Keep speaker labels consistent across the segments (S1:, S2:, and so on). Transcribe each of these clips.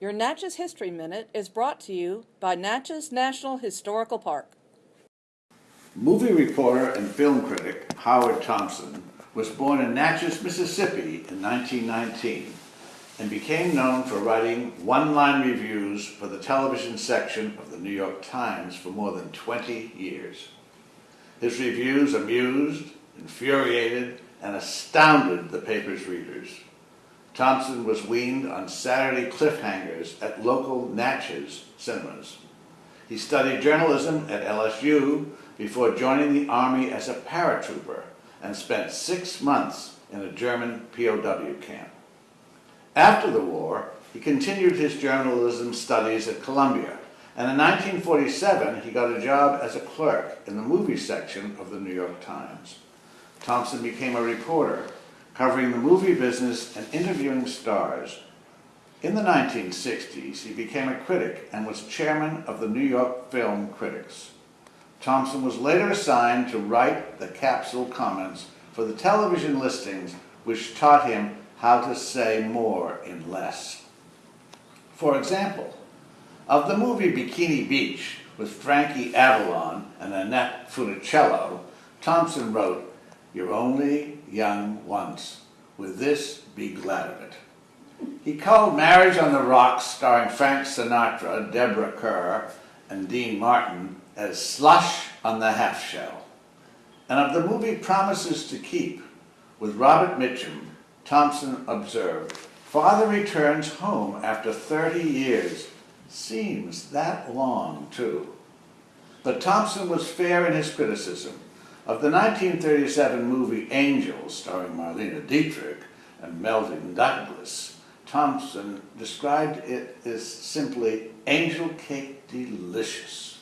S1: Your Natchez History Minute is brought to you by Natchez National Historical Park.
S2: Movie reporter and film critic Howard Thompson was born in Natchez, Mississippi in 1919 and became known for writing one-line reviews for the television section of the New York Times for more than 20 years. His reviews amused, infuriated, and astounded the paper's readers. Thompson was weaned on Saturday cliffhangers at local Natchez cinemas. He studied journalism at LSU before joining the Army as a paratrooper and spent six months in a German POW camp. After the war, he continued his journalism studies at Columbia, and in 1947 he got a job as a clerk in the movie section of the New York Times. Thompson became a reporter, covering the movie business and interviewing stars. In the 1960s, he became a critic and was chairman of the New York Film Critics. Thompson was later assigned to write the capsule comments for the television listings, which taught him how to say more in less. For example, of the movie Bikini Beach with Frankie Avalon and Annette Funicello, Thompson wrote, You're only young once. With this, be glad of it. He called Marriage on the Rocks, starring Frank Sinatra, Deborah Kerr, and Dean Martin, as slush on the half shell. And of the movie Promises to Keep, with Robert Mitchum, Thompson observed, Father returns home after 30 years. Seems that long, too. But Thompson was fair in his criticism. Of the 1937 movie Angels, starring Marlene Dietrich and Melvyn Douglas, Thompson described it as simply angel cake delicious.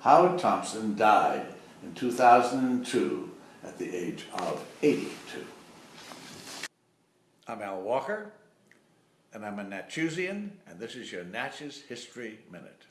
S2: Howard Thompson died in 2002 at the age of 82. I'm Al Walker, and I'm a Natchezian, and this is your Natchez History Minute.